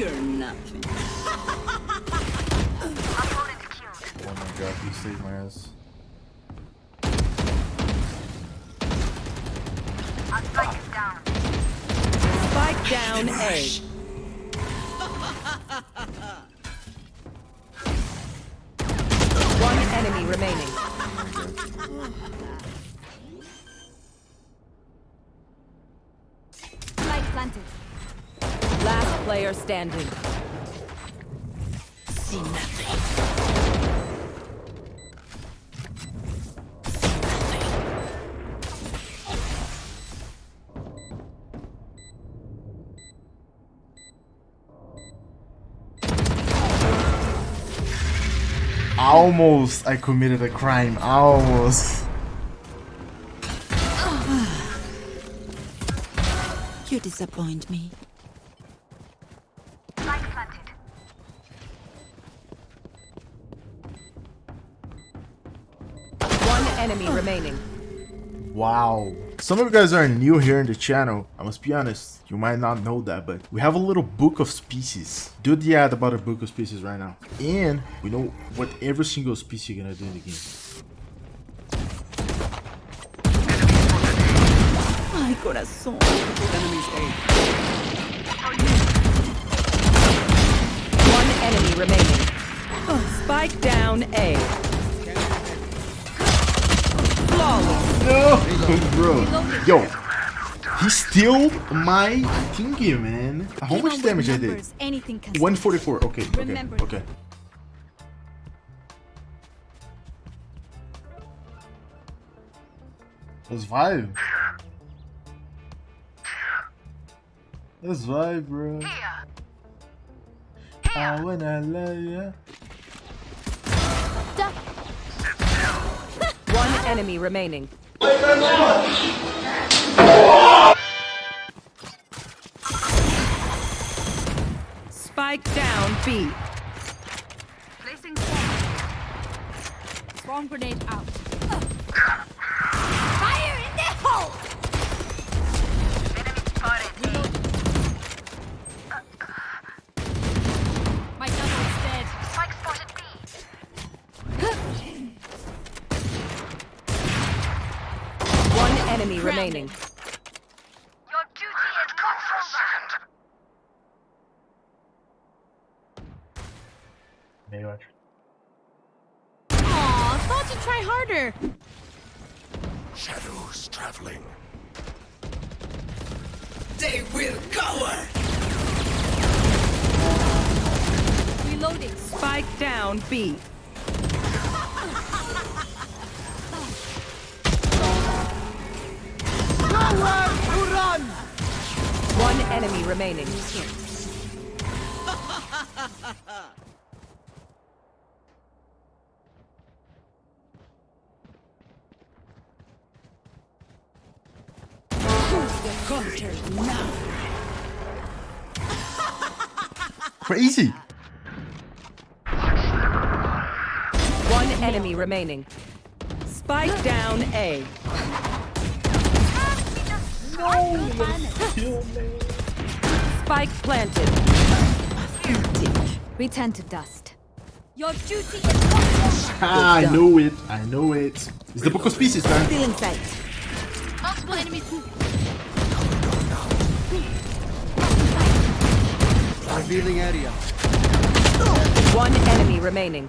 You're nothing. Oh my god, he saved my ass. Spike down A. One enemy remaining. Spike planted. Last player standing. See nothing. Almost I committed a crime. Almost. You disappoint me. Enemy remaining. Wow. Some of you guys are new here in the channel. I must be honest, you might not know that, but we have a little book of species. Do the ad about a book of species right now. And we know what every single species you're gonna do in the game. Ay, corazón. One enemy remaining. Oh, spike down A. Flawless. No, bro. Yo, he steal my thingy, man. How much damage I did? numbers, 144. Okay, okay, okay. Let's vibe. Let's vibe, bro. Ah, I wanna love ya. One enemy remaining. Spike down B. Placing swarm. Swarm grenade out. Fire in the hole! One enemy remaining. Maybe watch. Aw, thought you'd try harder. Shadows traveling. They will cower. Reloading. Spike down B. enemy remaining. Counter now. Crazy. One enemy remaining. Spike down A. Spike planted. We turn to dust. Your duty is not Ah, I know it. I know it. It's the book of species, man. Still in sight. Multiple enemies. Revealing area. One enemy remaining.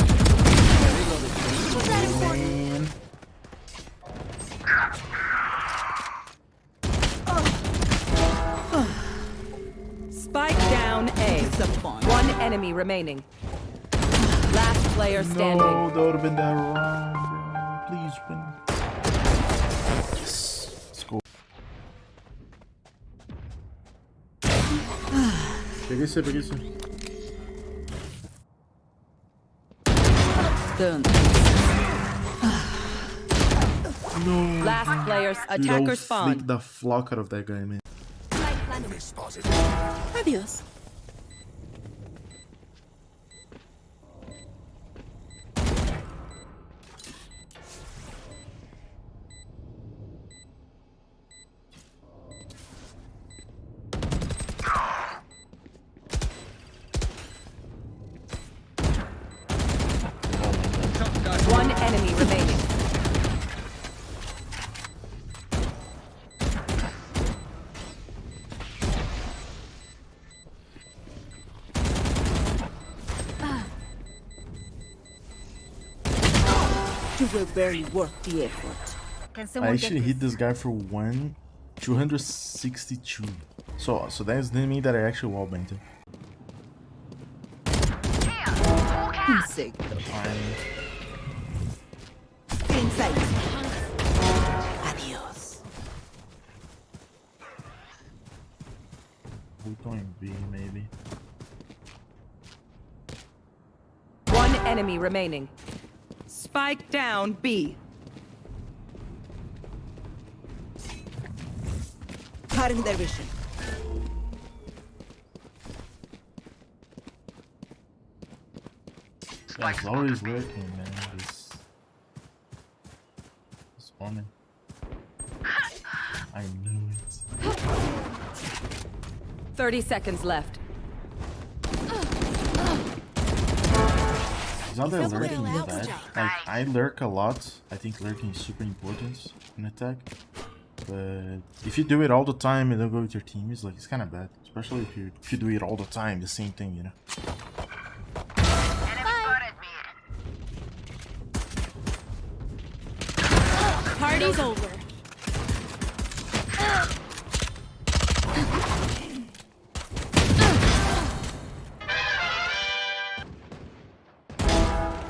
Man. Spike down A. One enemy remaining. Last player standing. No, that would have been that wrong, bro. Please win. Yes. Let's go. Peguei você. Done. No. Last player. Dude, I'll Attacker flick spawn. the flock out of that guy, man. One enemy remaining. You were barely worth the effort. I actually hit this guy for one 262. So so that is the enemy that I actually wall banged Insane. Enemy remaining. Spike down B. Cutting their vision. Yeah, it's always lurking, man. This, this woman. I knew it. 30 seconds left. It's not that Except lurking we're is bad. Like, I lurk a lot. I think lurking is super important in attack. But if you do it all the time and don't go with your team, it's like it's kind of bad. Especially if you if you do it all the time, the same thing, you know. Party's over.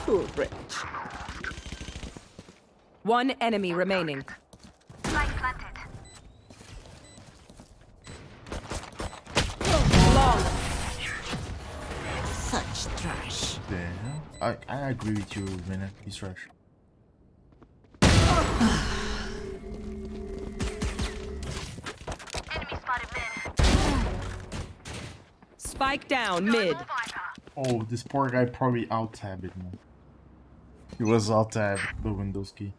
Poor wretch. One enemy remaining. Long. Such trash. Yeah, I I agree with you, Vinny. He's trash. Spike down mid. Oh, this poor guy probably out tabbed it, man. He was out tabbed the Windows key.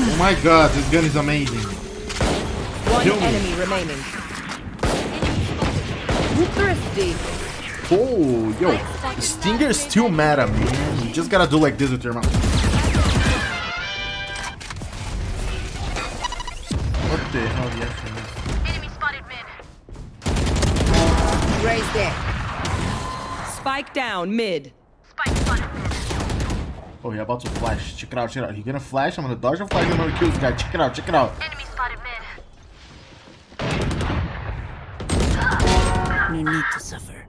Oh my god, this gun is amazing. One Kill me. enemy remaining. Thrifty. Oh, yo, the Stinger is still meta, man. You just gotta do like this with your mouth. What the hell, the action is? Enemy spotted mid. Raise there. Spike down mid. Spike spotted mid. Oh, he about to flash. Check it out, check it out. He gonna flash. I'm gonna dodge the flash. I'm gonna kill this guy. Check it out, check it out. Enemy spotted mid. No need to suffer.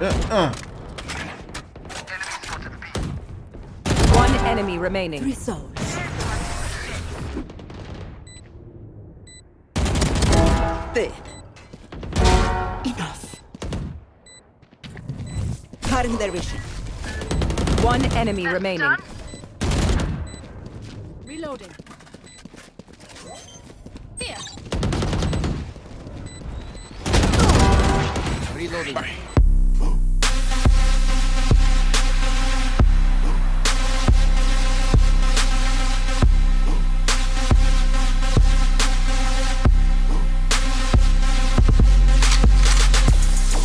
Uh, uh. One enemy remaining. Three souls. Dead. Enough. Cutting their vision. One enemy remaining. Reloading. Reloading.